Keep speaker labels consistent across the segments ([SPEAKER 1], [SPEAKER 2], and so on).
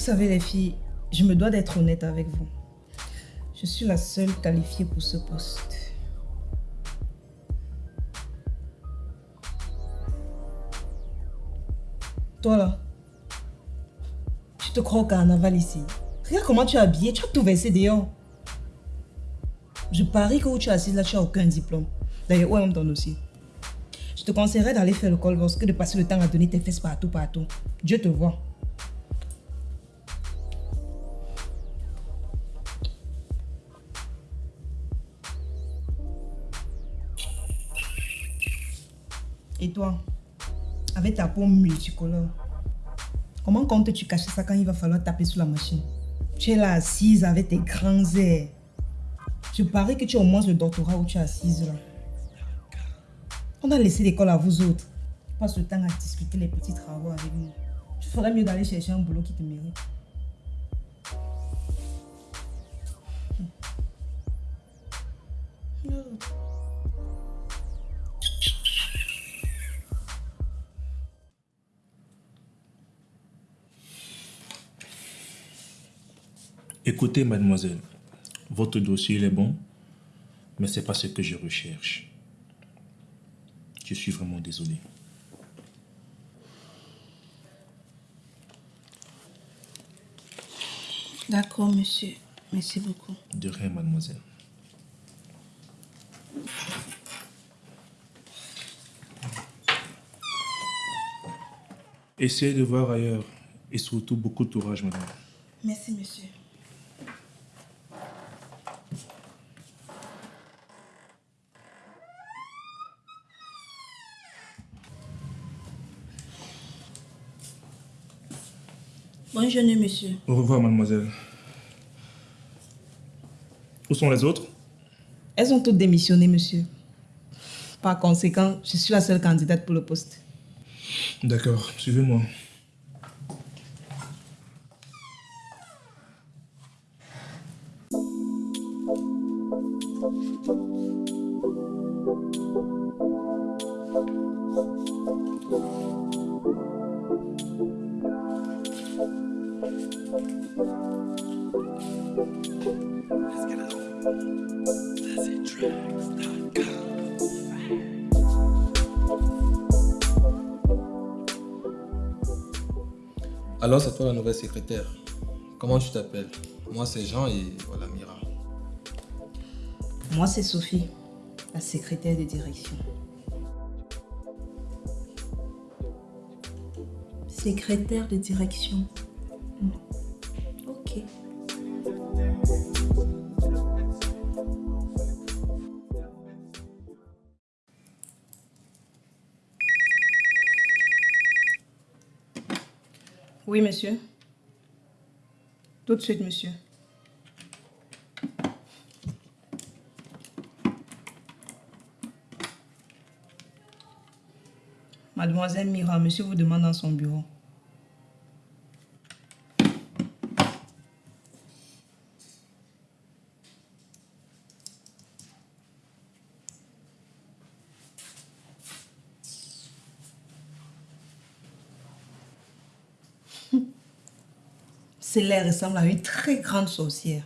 [SPEAKER 1] savez les filles, je me dois d'être honnête avec vous. Je suis la seule qualifiée pour ce poste. Toi là, tu te crois au carnaval ici. Regarde comment tu es habillée, tu as tout versé dehors. Je parie que où tu es assise là, tu n'as aucun diplôme. D'ailleurs, où est ton dossier Je te conseillerais d'aller faire le col que de passer le temps à donner tes fesses partout, partout. Dieu te voit. Avec ta peau multicolore, comment comptes-tu cacher ça quand il va falloir taper sur la machine? Tu es là assise avec tes grands airs. Je parie que tu as au moins le doctorat où tu es assise là. On a laissé l'école à vous autres. Tu passes le temps à discuter les petits travaux avec nous. Tu ferais mieux d'aller chercher un boulot qui te mérite.
[SPEAKER 2] Écoutez, mademoiselle, votre dossier est bon, mais ce n'est pas ce que je recherche. Je suis vraiment désolé.
[SPEAKER 1] D'accord, monsieur. Merci beaucoup.
[SPEAKER 2] De rien, mademoiselle. Essayez de voir ailleurs et surtout beaucoup de courage, madame.
[SPEAKER 1] Merci, monsieur. Bonne journée, monsieur.
[SPEAKER 2] Au revoir, mademoiselle. Où sont les autres?
[SPEAKER 1] Elles ont toutes démissionné, monsieur. Par conséquent, je suis la seule candidate pour le poste.
[SPEAKER 2] D'accord, suivez-moi.
[SPEAKER 3] Alors, c'est toi la nouvelle secrétaire. Comment tu t'appelles? Moi, c'est Jean et voilà Mira.
[SPEAKER 1] Moi, c'est Sophie, la secrétaire de direction. Secrétaire de direction. Tout de suite, monsieur. Mademoiselle Mira, monsieur vous demande dans son bureau. L'air ressemble à une très grande sorcière.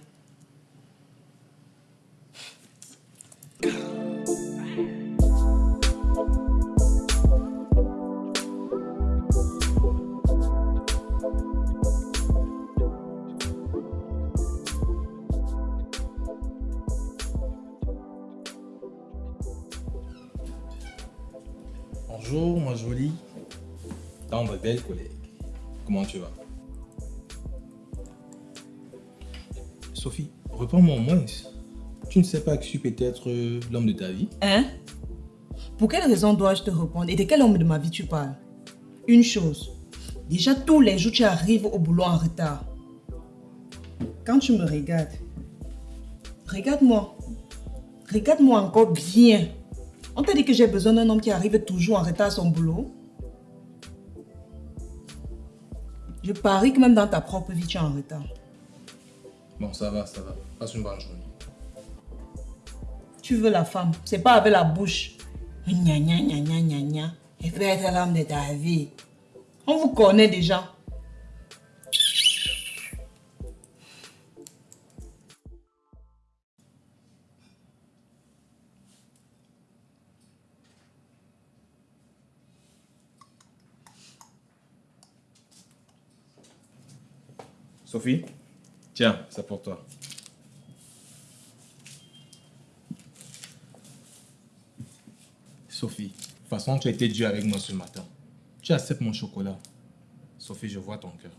[SPEAKER 3] Pas que je suis peut-être euh, l'homme de ta vie
[SPEAKER 1] Hein? Pour quelle raison dois-je te répondre? Et de quel homme de ma vie tu parles? Une chose. Déjà tous les jours, tu arrives au boulot en retard. Quand tu me regardes, regarde-moi. Regarde-moi encore bien. On t'a dit que j'ai besoin d'un homme qui arrive toujours en retard à son boulot Je parie que même dans ta propre vie, tu es en retard.
[SPEAKER 3] Bon, ça va, ça va. Passe une bonne journée
[SPEAKER 1] tu veux la femme. C'est pas avec la bouche. Gna gna gna gna gna gna. Elle veut être l'âme de ta vie. On vous connaît déjà.
[SPEAKER 3] Sophie, tiens, ça pour toi. Sophie, de toute façon, tu as été dur avec moi ce matin. Tu acceptes mon chocolat. Sophie, je vois ton cœur.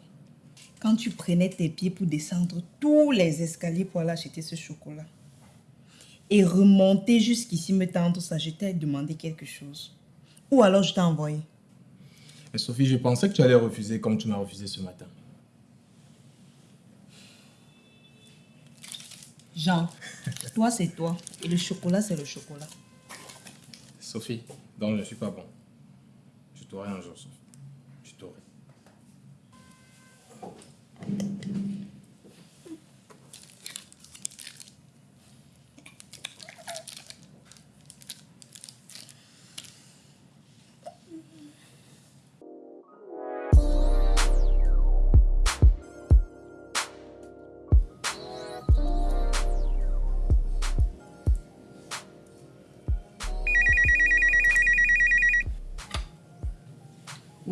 [SPEAKER 1] Quand tu prenais tes pieds pour descendre tous les escaliers pour aller acheter ce chocolat et remonter jusqu'ici me tendre ça, je t'ai demandé quelque chose. Ou alors je t'ai envoyé.
[SPEAKER 3] Mais Sophie, je pensais que tu allais refuser comme tu m'as refusé ce matin.
[SPEAKER 1] Jean, toi c'est toi et le chocolat c'est le chocolat.
[SPEAKER 3] Sophie, donc je ne suis pas bon. Je t'aurai un jour, Sophie. Je t'aurai.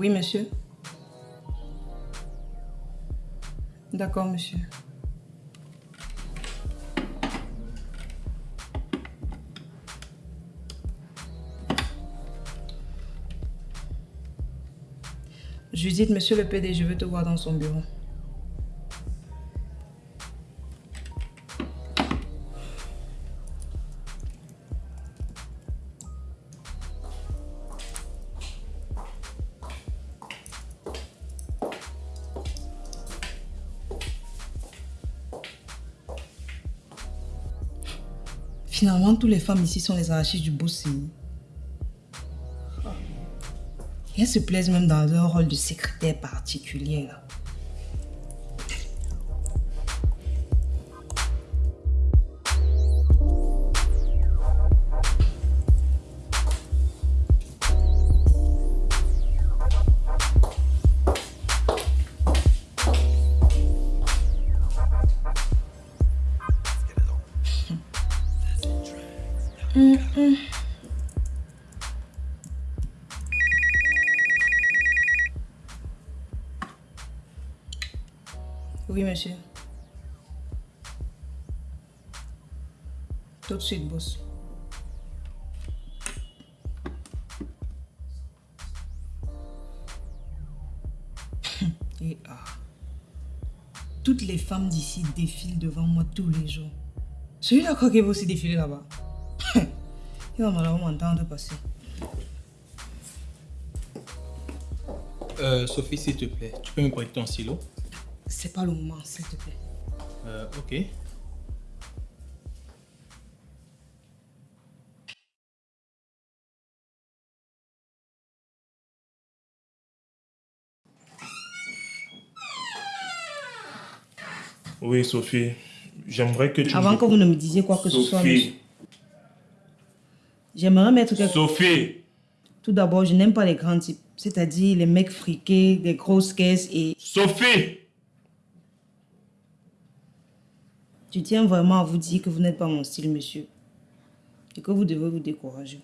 [SPEAKER 1] Oui, monsieur. D'accord, monsieur. Judith, monsieur le PD, je veux te voir dans son bureau. Toutes les femmes ici sont les anarchistes du boss. Et elles se plaisent même dans leur rôle de secrétaire particulier. Oui, monsieur. Tout de suite, boss. Et ah. Toutes les femmes d'ici défilent devant moi tous les jours. Celui-là, quoi qu'il va aussi défiler là-bas. Il va malheureusement m'entendre passer.
[SPEAKER 3] Euh, Sophie, s'il te plaît, tu peux me prêter ton stylo
[SPEAKER 1] C'est pas le moment, s'il te plaît.
[SPEAKER 3] Euh, ok.
[SPEAKER 2] Oui, Sophie. J'aimerais que tu...
[SPEAKER 1] Avant que vous ne me disiez quoi que ce soit.
[SPEAKER 2] Sophie.
[SPEAKER 1] j'aimerais mettre quelque
[SPEAKER 2] Sophie.
[SPEAKER 1] Tout d'abord, je n'aime pas les grands types, c'est-à-dire les mecs friqués, des grosses caisses et
[SPEAKER 2] Sophie.
[SPEAKER 1] Je tiens vraiment à vous dire que vous n'êtes pas mon style, monsieur. Et que vous devez vous décourager.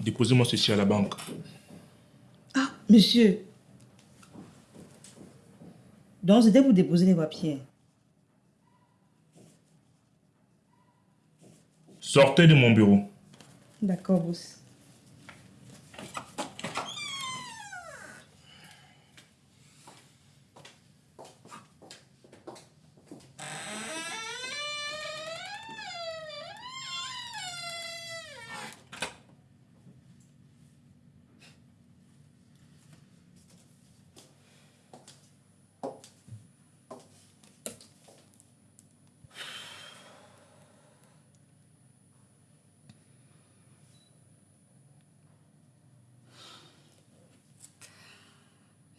[SPEAKER 2] Déposez-moi ceci à la banque.
[SPEAKER 1] Ah, monsieur. Donc, c'était pour déposer les papiers.
[SPEAKER 2] Sortez de mon bureau.
[SPEAKER 1] D'accord, boss.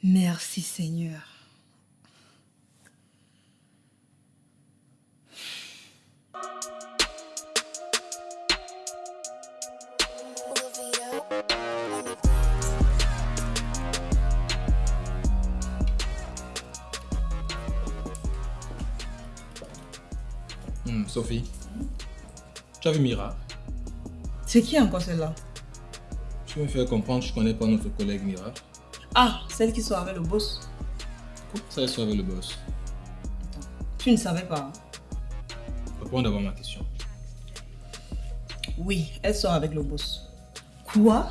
[SPEAKER 1] Merci Seigneur.
[SPEAKER 3] Hmm, Sophie, tu as vu Mira?
[SPEAKER 1] C'est qui encore celle-là?
[SPEAKER 3] Tu me fais comprendre que je connais pas notre collègue Mira.
[SPEAKER 1] Ah, celle qui sort avec le boss.
[SPEAKER 3] Comment ça elle sort avec le boss
[SPEAKER 1] Tu ne savais pas.
[SPEAKER 3] Réponds d'abord à ma question.
[SPEAKER 1] Oui, elle sort avec le boss. Quoi?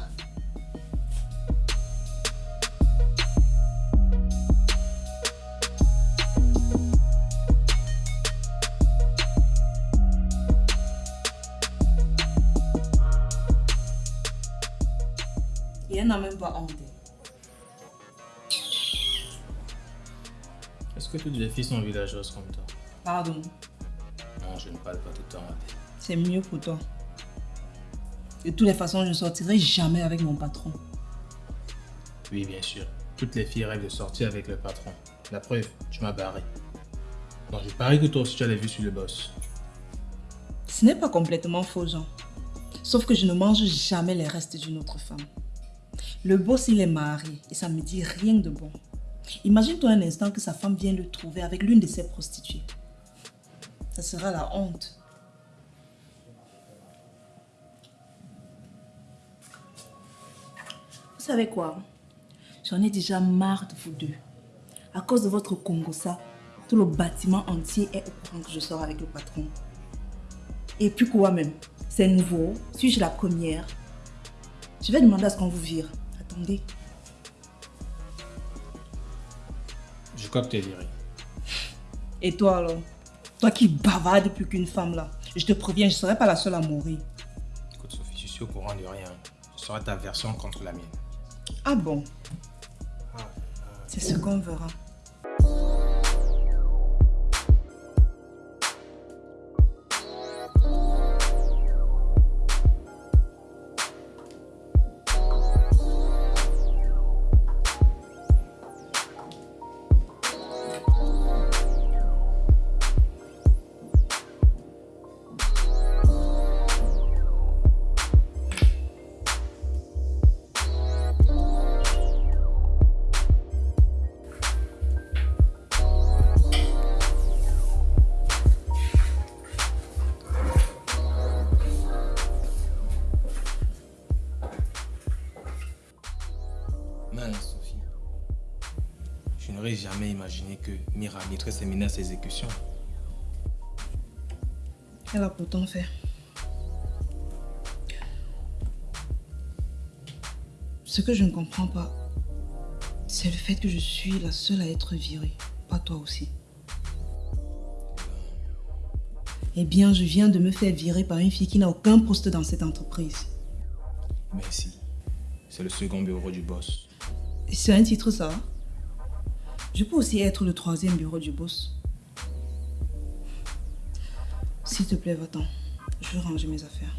[SPEAKER 3] Filles sont villageoses comme toi
[SPEAKER 1] Pardon,
[SPEAKER 3] Non, je ne parle pas tout le temps.
[SPEAKER 1] C'est mieux pour toi. De toutes les façons, je ne sortirai jamais avec mon patron.
[SPEAKER 3] Oui, bien sûr. Toutes les filles rêvent de sortir avec le patron. La preuve, tu m'as barré. Bon, je parie que toi aussi tu as les vues sur le boss.
[SPEAKER 1] Ce n'est pas complètement faux, Jean. Sauf que je ne mange jamais les restes d'une autre femme. Le boss, il est marié et ça me dit rien de bon. Imagine-toi un instant que sa femme vient le trouver avec l'une de ses prostituées. Ça sera la honte. Vous savez quoi? J'en ai déjà marre de vous deux. À cause de votre Congossa, tout le bâtiment entier est au courant que je sors avec le patron. Et puis quoi même? C'est nouveau. Suis-je la première? Je vais demander à ce qu'on vous vire. Attendez. Et toi alors? Toi qui bavardes plus qu'une femme là. Je te préviens, je ne serai pas la seule à mourir.
[SPEAKER 3] Écoute, Sophie, je suis au courant de rien. Ce sera ta version contre la mienne.
[SPEAKER 1] Ah bon? C'est ce qu'on verra.
[SPEAKER 3] N'aurais jamais imaginé que Mira mettrait ses menaces à exécution.
[SPEAKER 1] Elle a pourtant fait. Ce que je ne comprends pas, c'est le fait que je suis la seule à être virée, pas toi aussi. Eh bien, je viens de me faire virer par une fille qui n'a aucun poste dans cette entreprise.
[SPEAKER 3] Merci. C'est le second bureau du boss.
[SPEAKER 1] C'est un titre, ça Je peux aussi être le troisième bureau du boss. S'il te plaît, va-t'en. Je veux ranger mes affaires.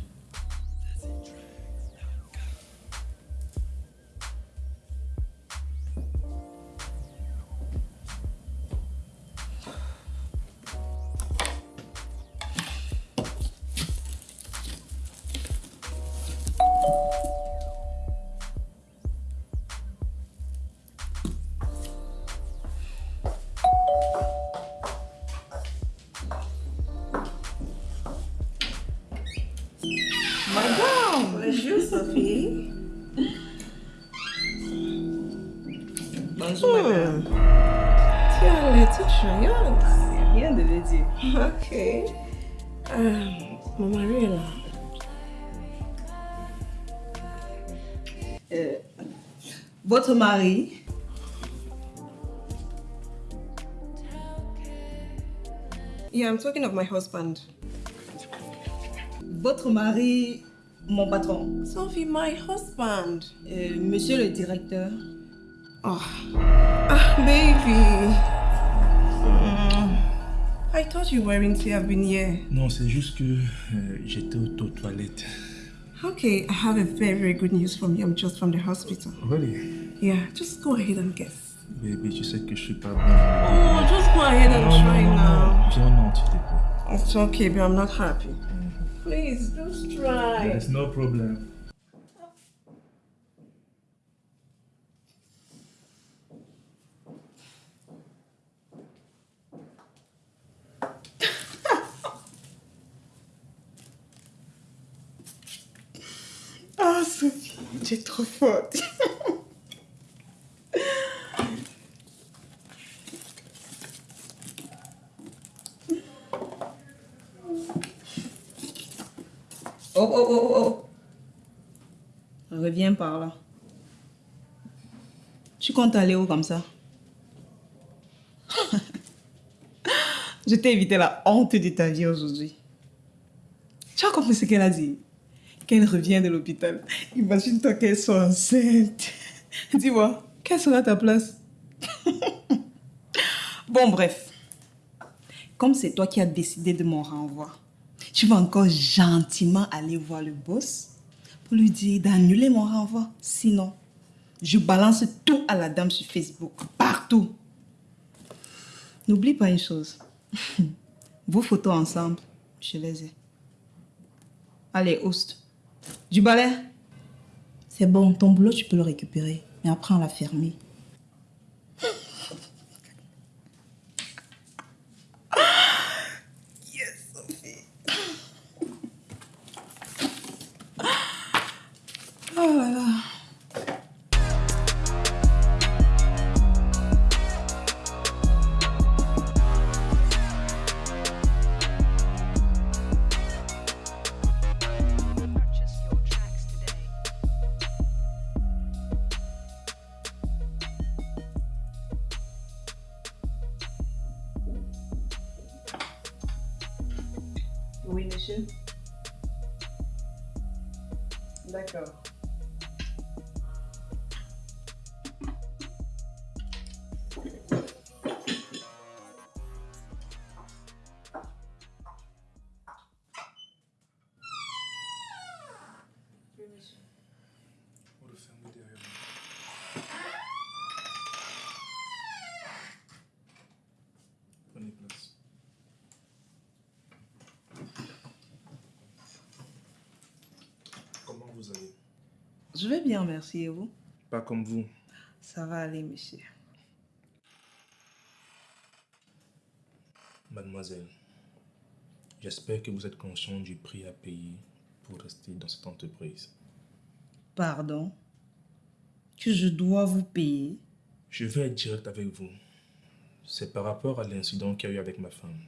[SPEAKER 1] Votre mari
[SPEAKER 4] Yeah, I'm talking of my husband.
[SPEAKER 1] Votre mari, mon patron.
[SPEAKER 4] Sophie, my husband.
[SPEAKER 1] Euh, monsieur le directeur.
[SPEAKER 4] Oh. Ah, baby. Mm. I thought you weren't to have been here.
[SPEAKER 2] Non, c'est juste que euh, j'étais aux aux toilettes.
[SPEAKER 4] Okay, I have a very, very good news from you. I'm just from the hospital.
[SPEAKER 2] Really?
[SPEAKER 4] Yeah, just go ahead and guess.
[SPEAKER 2] Baby, tu sais que je suis pas bon.
[SPEAKER 4] Oh, just go ahead and
[SPEAKER 2] Non,
[SPEAKER 4] try
[SPEAKER 2] non,
[SPEAKER 4] now.
[SPEAKER 2] non. Viens, non, s'il te plaît.
[SPEAKER 4] It's okay, but I'm not happy. Please, just try.
[SPEAKER 2] There's no problem.
[SPEAKER 4] Ah, Sophie,
[SPEAKER 1] tu es trop forte. Oh, oh, oh, oh, oh. Reviens par là. Tu comptes aller où comme ça? Je t'ai évité la honte de ta vie aujourd'hui. Tu as compris ce qu'elle a dit? Qu'elle revient de l'hôpital. Imagine-toi qu'elle soit enceinte. Dis-moi, quelle sera ta place Bon, bref. Comme c'est toi qui as décidé de mon renvoi, tu vas encore gentiment aller voir le boss pour lui dire d'annuler mon renvoi. Sinon, je balance tout à la dame sur Facebook, partout. N'oublie pas une chose. Vos photos ensemble, je les ai. Allez, host. Du balai C'est bon, ton boulot, tu peux le récupérer. Mais après, on l'a fermé. D'accord. Je vais bien, merci. Et vous?
[SPEAKER 2] Pas comme vous.
[SPEAKER 1] Ça va aller, monsieur.
[SPEAKER 2] Mademoiselle, j'espère que vous êtes conscient du prix à payer pour rester dans cette entreprise.
[SPEAKER 1] Pardon? Que je dois vous payer?
[SPEAKER 2] Je vais être direct avec vous. C'est par rapport à l'incident qu'il y a eu avec ma femme.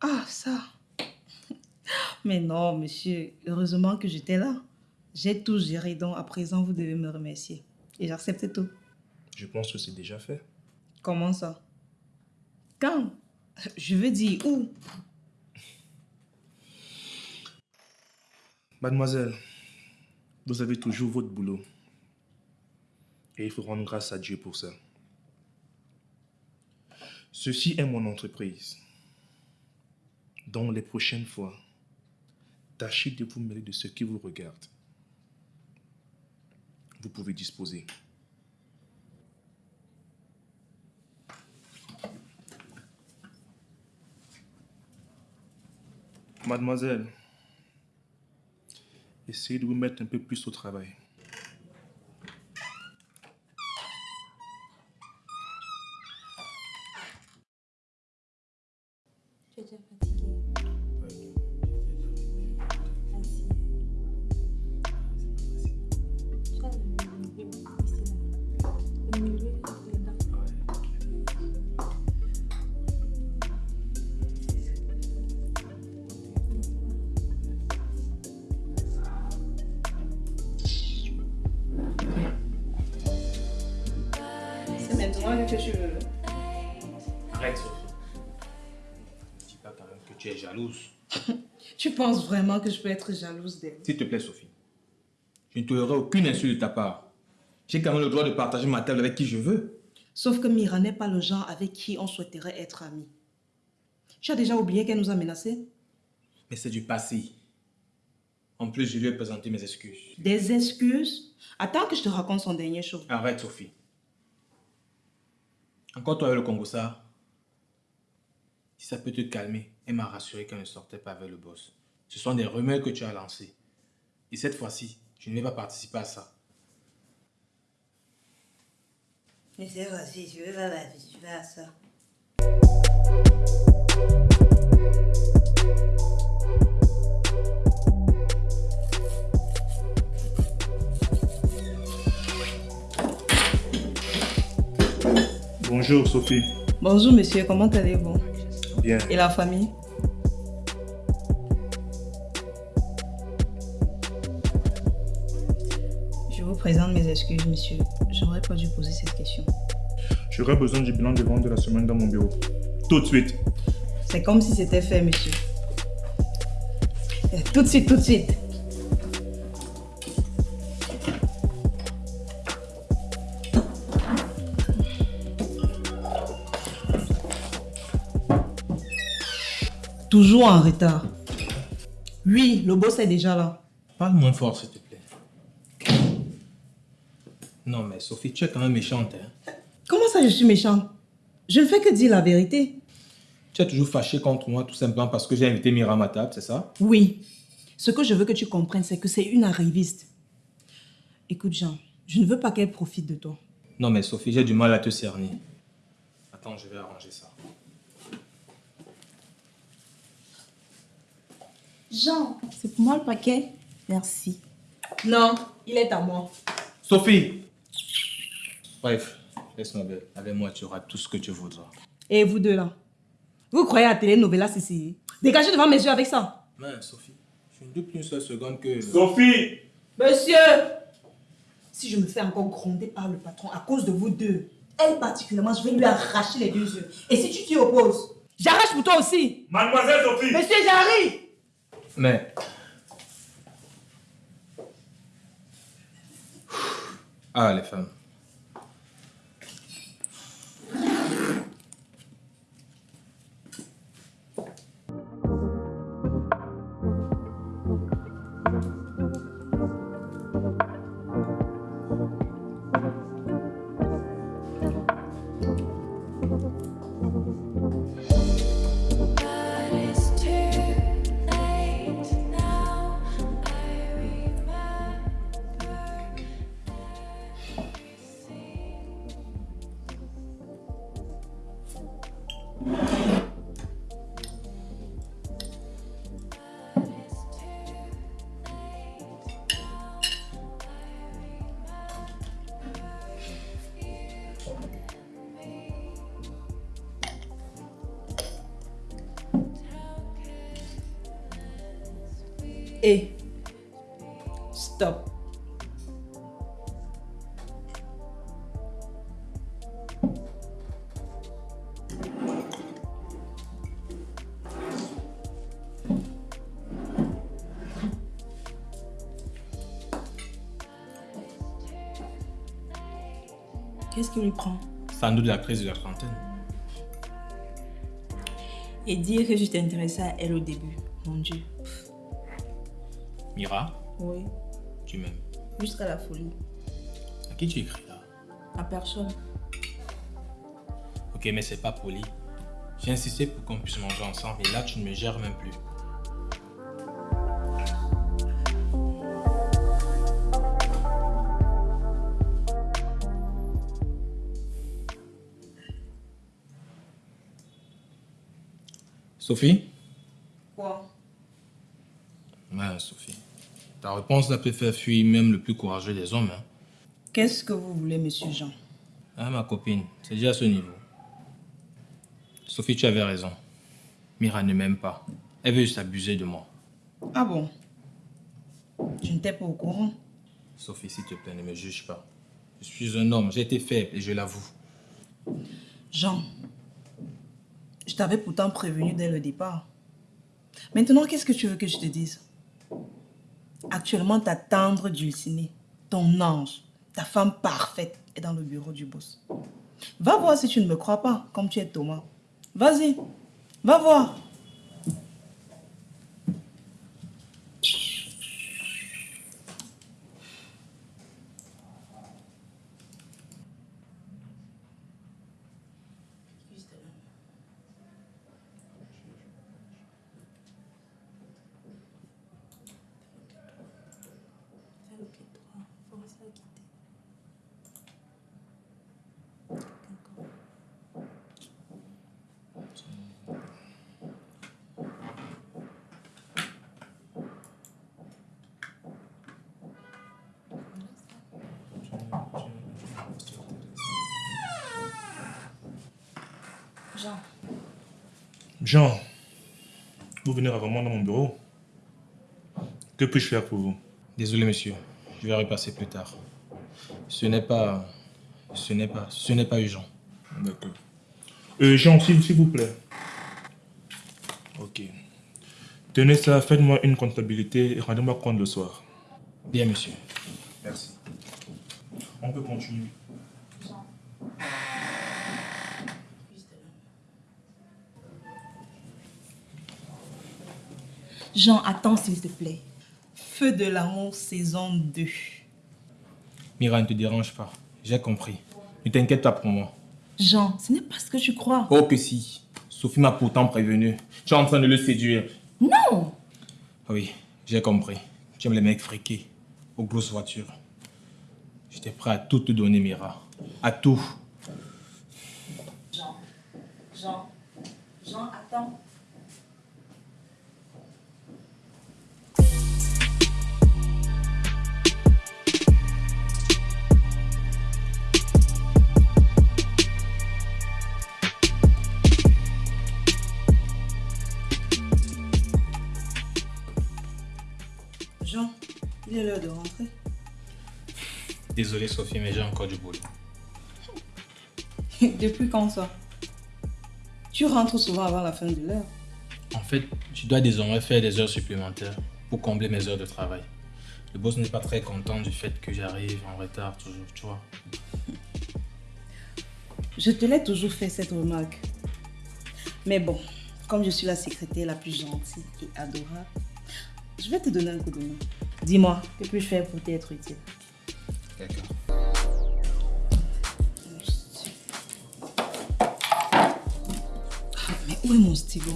[SPEAKER 1] Ah, ça Mais non, monsieur. Heureusement que j'étais là. J'ai tout géré, donc à présent, vous devez me remercier. Et j'accepte tout.
[SPEAKER 2] Je pense que c'est déjà fait.
[SPEAKER 1] Comment ça? Quand? Je veux dire où?
[SPEAKER 2] Mademoiselle, vous avez toujours votre boulot. Et il faut rendre grâce à Dieu pour ça. Ceci est mon entreprise. Donc les prochaines fois, tâchez de vous mêler de ce qui vous regarde. Vous pouvez disposer. Mademoiselle, essayez de vous mettre un peu plus au travail.
[SPEAKER 1] Que tu veux.
[SPEAKER 3] Arrête, Sophie. Dis pas quand même que tu es jalouse.
[SPEAKER 1] Tu penses vraiment que je peux être jalouse d'elle?
[SPEAKER 3] S'il te plaît, Sophie. Je ne tolérerai aucune insulte de ta part. J'ai quand même le droit de partager ma table avec qui je veux.
[SPEAKER 1] Sauf que Mira n'est pas le genre avec qui on souhaiterait être amis. Tu as déjà oublié qu'elle nous a menacés?
[SPEAKER 3] Mais c'est du passé. En plus, je lui ai présenté mes excuses.
[SPEAKER 1] Des excuses? Attends que je te raconte son dernier show.
[SPEAKER 3] Arrête, Sophie. Encore toi avec le Congossa. Si ça peut te calmer, elle m'a rassuré qu'elle ne sortait pas avec le boss. Ce sont des rumeurs que tu as lancées. Et cette fois-ci, je ne vais pas participer à ça.
[SPEAKER 1] Mais c'est si tu veux pas participer à ça.
[SPEAKER 2] Bonjour Sophie.
[SPEAKER 1] Bonjour monsieur, comment allez-vous?
[SPEAKER 2] Bien.
[SPEAKER 1] Et la famille? Je vous présente mes excuses, monsieur. J'aurais pas dû poser cette question.
[SPEAKER 2] J'aurais besoin du bilan de vente de la semaine dans mon bureau. Tout de suite.
[SPEAKER 1] C'est comme si c'était fait, monsieur. Tout de suite, tout de suite. Toujours en retard. Oui, le boss est déjà là.
[SPEAKER 3] Parle moins fort, s'il te plaît. Non, mais Sophie, tu es quand même méchante. Hein?
[SPEAKER 1] Comment ça, je suis méchante? Je ne fais que dire la vérité.
[SPEAKER 3] Tu es toujours fâchée contre moi tout simplement parce que j'ai invité Mira à ma table, c'est ça?
[SPEAKER 1] Oui. Ce que je veux que tu comprennes, c'est que c'est une arriviste. Écoute, Jean, je ne veux pas qu'elle profite de toi.
[SPEAKER 3] Non, mais Sophie, j'ai du mal à te cerner. Attends, je vais arranger ça.
[SPEAKER 5] Jean, c'est pour moi le paquet Merci.
[SPEAKER 1] Non, il est à moi.
[SPEAKER 3] Sophie Bref, laisse-moi belle. Avec moi, tu auras tout ce que tu voudras.
[SPEAKER 1] Et vous deux là? Vous croyez à la telenovela CCI Dégagez devant mes yeux avec ça.
[SPEAKER 3] Mais Sophie, je ne doute plus une seule seconde que...
[SPEAKER 2] Sophie
[SPEAKER 1] Monsieur Si je me fais encore gronder par le patron à cause de vous deux, elle particulièrement, je vais lui arracher les deux yeux. Et si tu t'y opposes, j'arrache pour toi aussi.
[SPEAKER 2] Mademoiselle Sophie
[SPEAKER 1] Monsieur, j'arrive
[SPEAKER 3] Mais... Ah, les femmes.
[SPEAKER 1] Et stop.
[SPEAKER 5] Qu'est-ce qui lui prend?
[SPEAKER 3] Sans doute la crise de la trentaine.
[SPEAKER 5] Et dire que je t'intéressais à elle au début. Mon Dieu.
[SPEAKER 3] Mira,
[SPEAKER 5] Oui.
[SPEAKER 3] tu m'aimes.
[SPEAKER 5] Jusqu'à la folie.
[SPEAKER 3] À qui tu écris là?
[SPEAKER 5] À personne.
[SPEAKER 3] Ok, mais c'est pas poli. J'ai insisté pour qu'on puisse manger ensemble et là, tu ne me gères même plus. Sophie?
[SPEAKER 1] Quoi?
[SPEAKER 3] Ouais, Sophie. Ta réponse là peut faire fuir même le plus courageux des hommes. Hein.
[SPEAKER 1] Qu'est-ce que vous voulez, monsieur Jean?
[SPEAKER 3] Ah, ma copine, c'est déjà à ce niveau. Sophie, tu avais raison. Mira ne m'aime pas. Elle veut juste abuser de moi.
[SPEAKER 1] Ah bon? Je n'étais pas au courant.
[SPEAKER 3] Sophie, s'il te plaît, ne me juge pas. Je suis un homme, j'ai été faible et je l'avoue.
[SPEAKER 1] Jean, je t'avais pourtant prévenu dès le départ. Maintenant, qu'est-ce que tu veux que je te dise? Actuellement, ta tendre dulcinée, ton ange, ta femme parfaite est dans le bureau du boss. Va voir si tu ne me crois pas, comme tu es Thomas. Vas-y, va voir. Jean.
[SPEAKER 2] Jean, vous venez rarement dans mon bureau. Que puis-je faire pour vous?
[SPEAKER 3] Désolé, monsieur. Je vais repasser plus tard. Ce n'est pas... Ce n'est pas... Ce n'est pas urgent.
[SPEAKER 2] D'accord. Euh, Jean, s'il s'il vous plaît. Ok. Tenez ça, faites-moi une comptabilité et rendez-moi compte le soir.
[SPEAKER 3] Bien, monsieur.
[SPEAKER 2] Merci. On peut continuer.
[SPEAKER 1] Jean, attends s'il te plaît. Feu de l'amour, saison 2.
[SPEAKER 3] Mira, ne te dérange pas. J'ai compris. Ne t'inquiète pas pour moi.
[SPEAKER 1] Jean, ce n'est pas ce que tu crois.
[SPEAKER 3] Oh que si. Sophie m'a pourtant prévenu. Tu es en train de le séduire.
[SPEAKER 1] Non
[SPEAKER 3] Oui, j'ai compris. Tu aimes les mecs friqués, aux grosses voitures. J'étais prêt à tout te donner, Mira. À tout.
[SPEAKER 1] Jean, Jean, Jean, attends. Il est l'heure de rentrer.
[SPEAKER 3] Désolé, Sophie, mais j'ai encore du boulot.
[SPEAKER 1] Depuis quand ça? Tu rentres souvent avant la fin de l'heure.
[SPEAKER 3] En fait, je dois désormais faire des heures supplémentaires pour combler mes heures de travail. Le boss n'est pas très content du fait que j'arrive en retard toujours, tu vois.
[SPEAKER 1] Je te l'ai toujours fait cette remarque. Mais bon, comme je suis la secrétaire la plus gentille et adorable, je vais te donner un coup de main. Dis-moi, que puis-je faire pour t'être utile?
[SPEAKER 3] D'accord.
[SPEAKER 1] Ah, Mais où est mon stylo?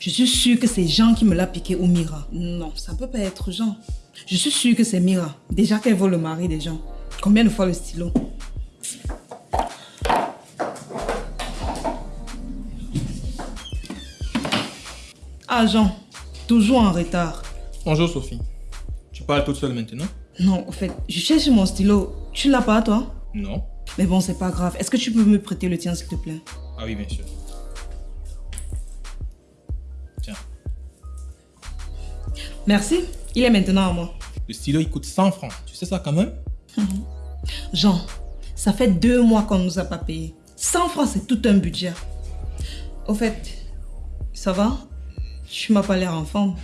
[SPEAKER 1] Je suis sûre que c'est Jean qui me l'a piqué ou Mira. Non, ça peut pas être Jean. Je suis sûre que c'est Mira. Déjà qu'elle vole le mari des gens. Combien de fois le stylo? Ah Jean, toujours en retard.
[SPEAKER 3] Bonjour, Sophie. Tu parles toute seule maintenant?
[SPEAKER 1] Non, en fait, je cherche mon stylo. Tu l'as pas, toi?
[SPEAKER 3] Non.
[SPEAKER 1] Mais bon, c'est pas grave. Est-ce que tu peux me prêter le tien, s'il te plaît?
[SPEAKER 3] Ah oui, bien sûr. Tiens,
[SPEAKER 1] Merci. Il est maintenant à moi.
[SPEAKER 3] le stylo, il coûte 100 francs. Tu sais ça quand même?
[SPEAKER 1] Jean, ça fait deux mois qu'on ne nous a pas payé. 100 francs, c'est tout un budget. Au fait, ça va? Tu m'as pas l'air en forme.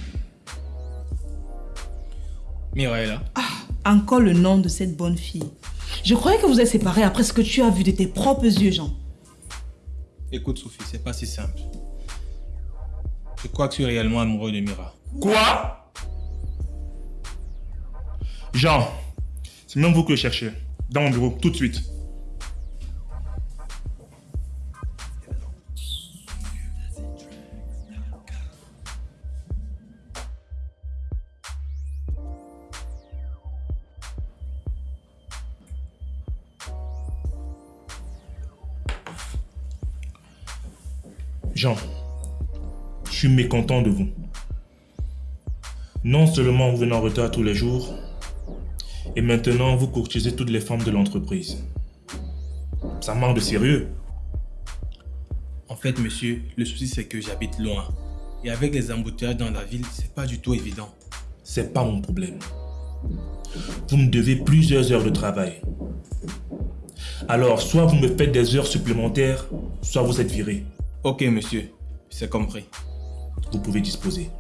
[SPEAKER 3] Mira est là.
[SPEAKER 1] Encore le nom de cette bonne fille. Je croyais que vous êtes séparés après ce que tu as vu de tes propres yeux, Jean.
[SPEAKER 3] Écoute, Sophie, c'est pas si simple. Je crois que tu es réellement amoureux de Mira.
[SPEAKER 2] Quoi? Jean, c'est même vous que je cherchez. Dans mon bureau, tout de suite. Jean, je suis mécontent de vous. Non seulement vous venez en retard tous les jours, et maintenant vous courtisez toutes les femmes de l'entreprise. Ça manque de sérieux.
[SPEAKER 3] En fait, monsieur, le souci c'est que j'habite loin. Et avec les embouteillages dans la ville, c'est pas du tout évident.
[SPEAKER 2] C'est pas mon problème. Vous me devez plusieurs heures de travail. Alors, soit vous me faites des heures supplémentaires, soit vous êtes viré.
[SPEAKER 3] Ok, monsieur, c'est compris.
[SPEAKER 2] Vous pouvez disposer.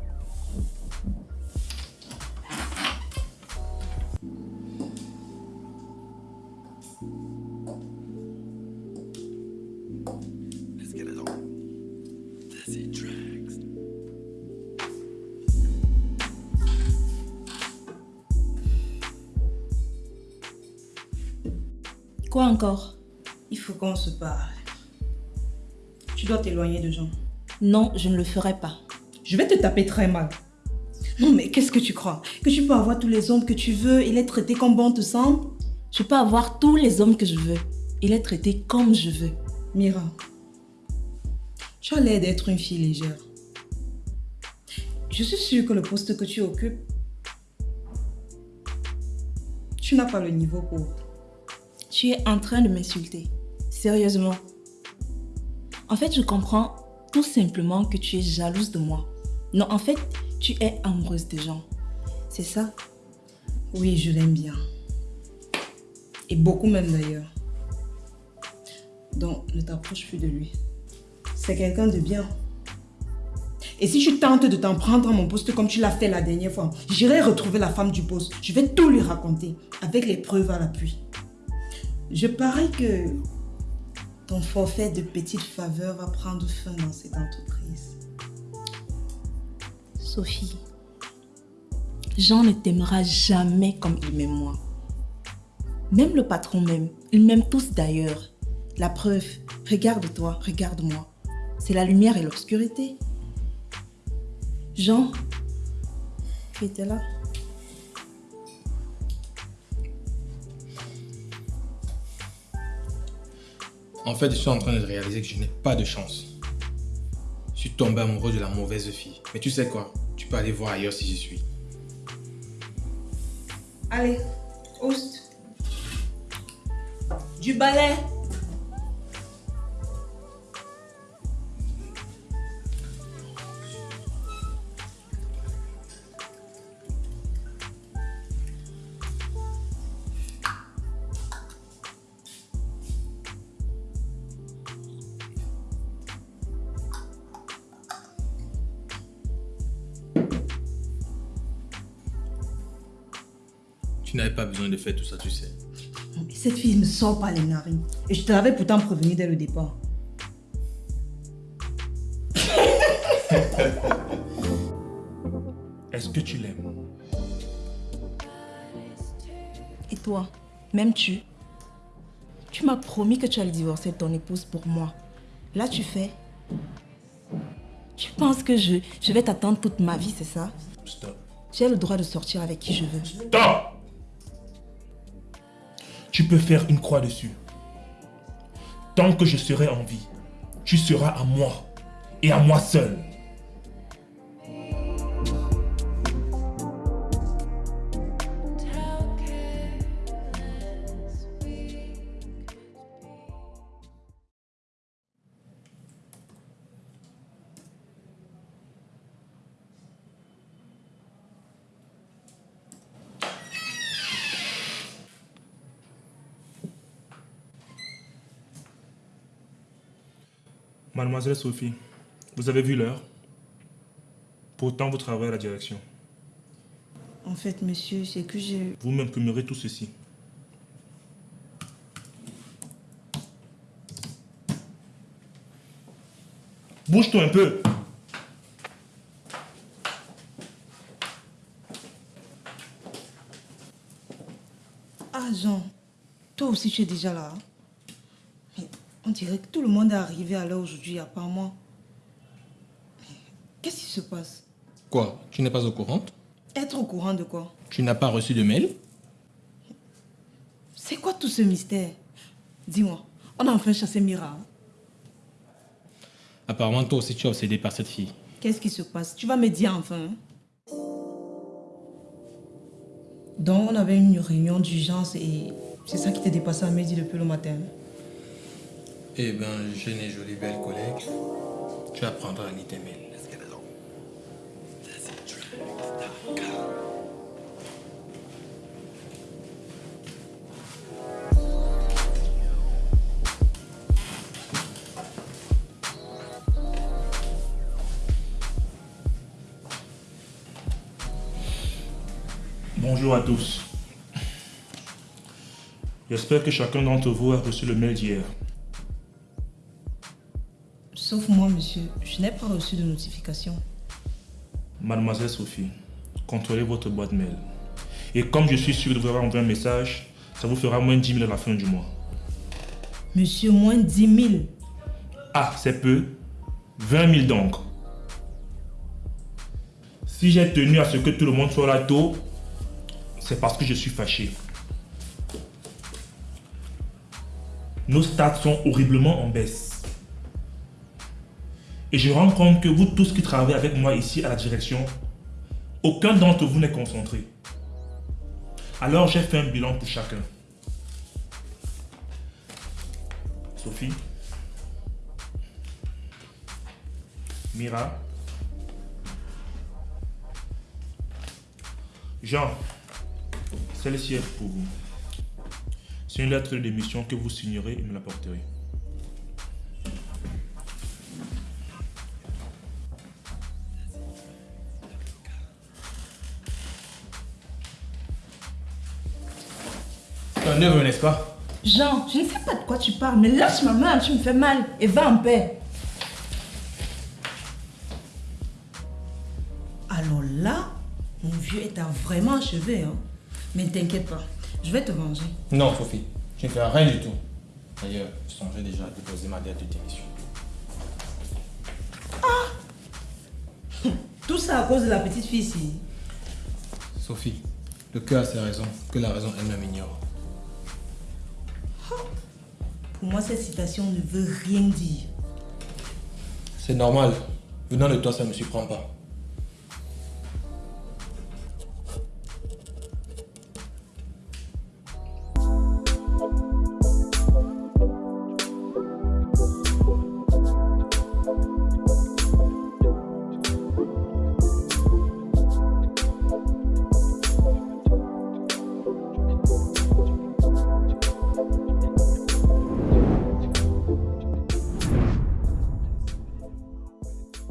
[SPEAKER 1] Quoi encore? Il faut qu'on se parle. Tu dois t'éloigner de Jean.
[SPEAKER 5] Non, je ne le ferai pas.
[SPEAKER 1] Je vais te taper très mal. Non, mais qu'est-ce que tu crois? Que tu peux avoir tous les hommes que tu veux et les traiter comme bon te semble?
[SPEAKER 5] Je peux avoir tous les hommes que je veux et les traiter comme je veux.
[SPEAKER 1] Mira, tu as l'air d'être une fille légère. Je suis sûre que le poste que tu occupes, tu n'as pas le niveau pour.
[SPEAKER 5] Tu es en train de m'insulter. Sérieusement.
[SPEAKER 6] En fait, je comprends tout simplement que tu es jalouse de moi. Non, en fait, tu es amoureuse des gens. C'est ça?
[SPEAKER 1] Oui, je l'aime bien. Et beaucoup même d'ailleurs. Donc, ne t'approche plus de lui. C'est quelqu'un de bien. Et si tu tentes de t'en prendre à mon poste comme tu l'as fait la dernière fois, j'irai retrouver la femme du poste. Je vais tout lui raconter, avec les preuves à l'appui. Je parie que ton forfait de petites faveurs va prendre fin dans cette entreprise.
[SPEAKER 6] Sophie, Jean ne t'aimera jamais comme il m'aime moi. Même le patron m'aime. Ils m'aiment tous d'ailleurs. La preuve, regarde-toi, regarde-moi. C'est la lumière et l'obscurité. Jean, tu étais là?
[SPEAKER 3] En fait, je suis en train de réaliser que je n'ai pas de chance. Je suis tombé amoureux de la mauvaise fille. Mais tu sais quoi? Tu peux aller voir ailleurs si j'y suis.
[SPEAKER 1] Allez, host. Du balai.
[SPEAKER 3] De faire tout ça, tu sais.
[SPEAKER 1] Cette fille ne sort pas les narines. Et je te l'avais pourtant prévenu dès le départ.
[SPEAKER 2] Est-ce que tu l'aimes?
[SPEAKER 6] Et toi, m'aimes-tu? Tu m'as promis que tu allais divorcer de ton épouse pour moi. Là, tu fais. Tu penses que je, je vais t'attendre toute ma vie, c'est ça?
[SPEAKER 2] Stop.
[SPEAKER 6] J'ai le droit de sortir avec qui je veux.
[SPEAKER 2] Stop Tu peux faire une croix dessus. Tant que je serai en vie, tu seras à moi et à moi seul. Mademoiselle Sophie, vous avez vu l'heure Pourtant, vous travaillez à la direction.
[SPEAKER 1] En fait, monsieur, c'est que j'ai...
[SPEAKER 2] Vous m'imprimerez tout ceci. Bouge-toi un peu.
[SPEAKER 1] Ah, Jean, toi aussi tu es déjà là. On dirait que tout le monde est arrivé à l'heure aujourd'hui, à part moi. Qu'est-ce qui se passe?
[SPEAKER 3] Quoi? Tu n'es pas au courant?
[SPEAKER 1] Être au courant de quoi?
[SPEAKER 3] Tu n'as pas reçu de mail?
[SPEAKER 1] C'est quoi tout ce mystère? Dis-moi, on a enfin chassé Mira. hein?
[SPEAKER 3] Apparemment, toi aussi, tu es obsédé par cette fille.
[SPEAKER 1] Qu'est-ce qui se passe? Tu vas me dire enfin. hein? Donc, on avait une réunion d'urgence et c'est ça qui t'est dépassé à midi depuis le matin.
[SPEAKER 3] Eh ben, jeune et jolie belle collègue, tu apprendras à mails.
[SPEAKER 2] Bonjour à tous. J'espère que chacun d'entre vous a reçu le mail d'hier.
[SPEAKER 1] Sauf moi, monsieur, je n'ai pas reçu de notification.
[SPEAKER 2] Mademoiselle Sophie, contrôlez votre boîte mail. Et comme je suis sûr de vous avoir envoyé un message, ça vous fera moins 10 000 à la fin du mois.
[SPEAKER 1] Monsieur, moins 10 000.
[SPEAKER 2] Ah, c'est peu. 20 000 donc. Si j'ai tenu à ce que tout le monde soit là tôt, c'est parce que je suis fâché. Nos stats sont horriblement en baisse. Et je rends compte que vous tous qui travaillez avec moi ici à la direction, aucun d'entre vous n'est concentré. Alors j'ai fait un bilan pour chacun. Sophie, Mira. Jean, celle-ci est pour vous. C'est une lettre de démission que vous signerez et me l'apporterez.
[SPEAKER 3] Un œuvre, n'est-ce pas?
[SPEAKER 6] Jean, je ne sais pas de quoi tu parles, mais lâche ma main, tu me fais mal. Et va en paix.
[SPEAKER 1] Alors là, mon vieux est vraiment achevé. Hein. Mais ne t'inquiète pas, je vais te venger.
[SPEAKER 3] Non, Sophie, je ne fais rien du tout. D'ailleurs, je songeais déjà à déposer ma lettre de démission.
[SPEAKER 1] Tout ça à cause de la petite fille ici.
[SPEAKER 3] Sophie, le cœur a ses raisons que la raison elle-même ignore.
[SPEAKER 1] Pour moi, cette citation ne veut rien dire.
[SPEAKER 3] C'est normal. Venant de toi, ça ne me surprend pas.